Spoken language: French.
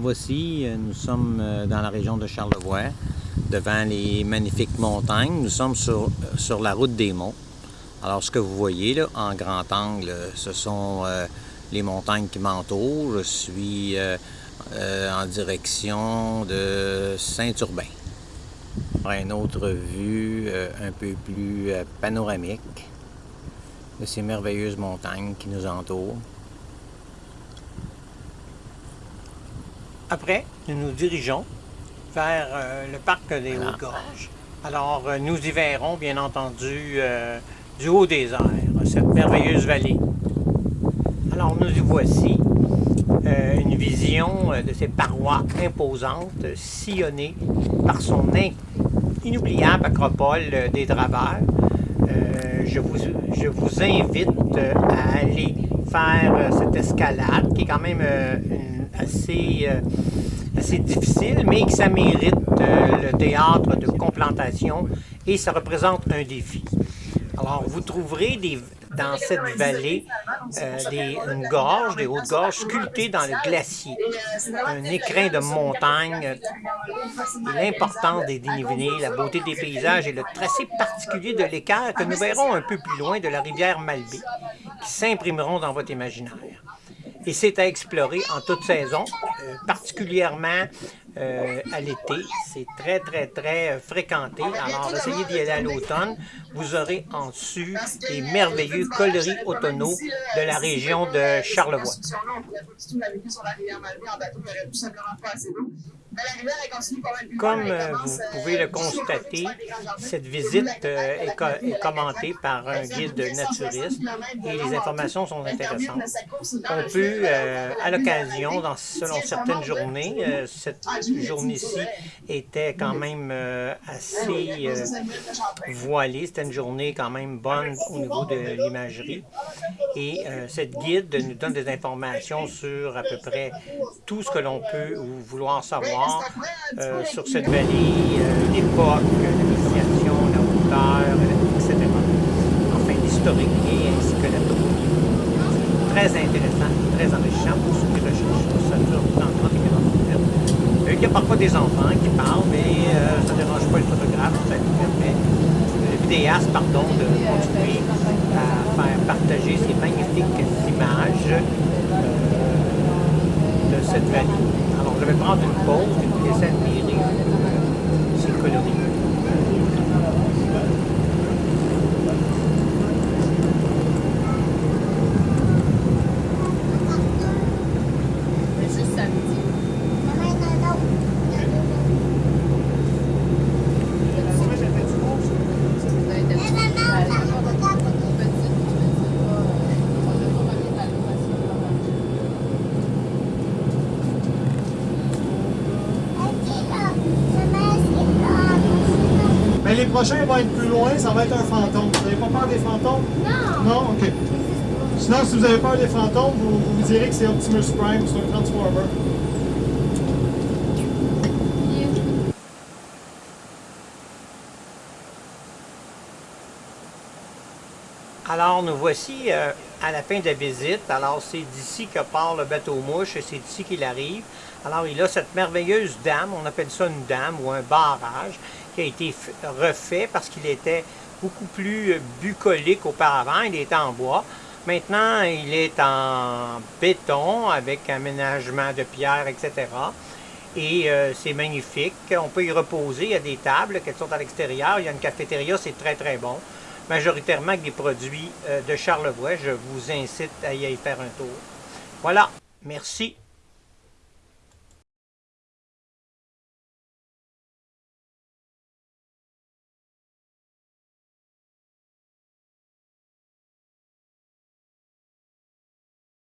Voici, euh, nous sommes euh, dans la région de Charlevoix, devant les magnifiques montagnes. Nous sommes sur, sur la route des monts. Alors, ce que vous voyez là, en grand angle, ce sont euh, les montagnes qui m'entourent. Je suis en direction de Saint-Urbain. Une autre vue un peu plus panoramique de ces merveilleuses montagnes qui nous entourent. Après, nous nous dirigeons vers euh, le parc des Hautes-Gorges. Alors, euh, nous y verrons, bien entendu, euh, du haut des airs, cette merveilleuse vallée. Alors, nous y voici, une vision de ces parois imposantes, sillonnées par son inoubliable acropole des Draveurs. je, vous, je vous invite à aller faire cette escalade, qui est quand même une assez, euh, assez difficile, mais que ça mérite euh, le théâtre de complantation et ça représente un défi. Alors, vous trouverez dans cette vallée euh, des, une gorge, des hautes gorges sculptées dans le glacier, un écrin de montagne, l'importance des dénivelés, la beauté des paysages et le tracé particulier de l'écart que nous verrons un peu plus loin de la rivière Malbé, qui s'imprimeront dans votre imaginaire et c'est à explorer en toute saison, euh, particulièrement euh, à l'été. C'est très, très, très euh, fréquenté. Alors, essayez d'y aller à l'automne. Vous aurez en dessus les merveilleux coloris automnaux de la région de Charlevoix. Comme euh, vous pouvez le constater, cette visite euh, est, commentée par un guide naturiste et les informations sont intéressantes. On peut, euh, à l'occasion, selon certaines journées, cette journée-ci était quand même assez voilée, c'était une journée quand même bonne au niveau de l'imagerie. Et cette guide nous donne des informations sur à peu près tout ce que l'on peut vouloir savoir euh, sur cette vallée, euh, l'époque, l'initiation, la hauteur, etc. Enfin, l'historique et ainsi que la toponomie. Très intéressant, très enrichissant pour ceux qui recherchent. Ça dure dans 30 minutes. Euh, il y a parfois des enfants qui parlent, mais ça ne dérange pas le photographe, ça lui permet, le vidéaste, pardon, de continuer à faire partager ces magnifiques images cette vallée. Alors, je vais prendre une pause et vous laisser admirer ces. Les prochains vont être plus loin, ça va être un fantôme. Vous n'avez pas peur des fantômes? Non! Non? OK. Sinon, si vous avez peur des fantômes, vous vous, direz que c'est Optimus Prime, c'est un Transformer. Alors, nous voici euh, à la fin de la visite. Alors, c'est d'ici que part le bateau mouche et c'est d'ici qu'il arrive. Alors, il a cette merveilleuse dame, on appelle ça une dame ou un barrage, qui a été refait parce qu'il était beaucoup plus bucolique auparavant. Il était en bois. Maintenant, il est en béton avec aménagement de pierre, etc. Et euh, c'est magnifique. On peut y reposer. Il y a des tables qui sont à l'extérieur. Il y a une cafétéria, c'est très très bon. Majoritairement avec des produits euh, de Charlevoix. Je vous incite à y aller faire un tour. Voilà. Merci.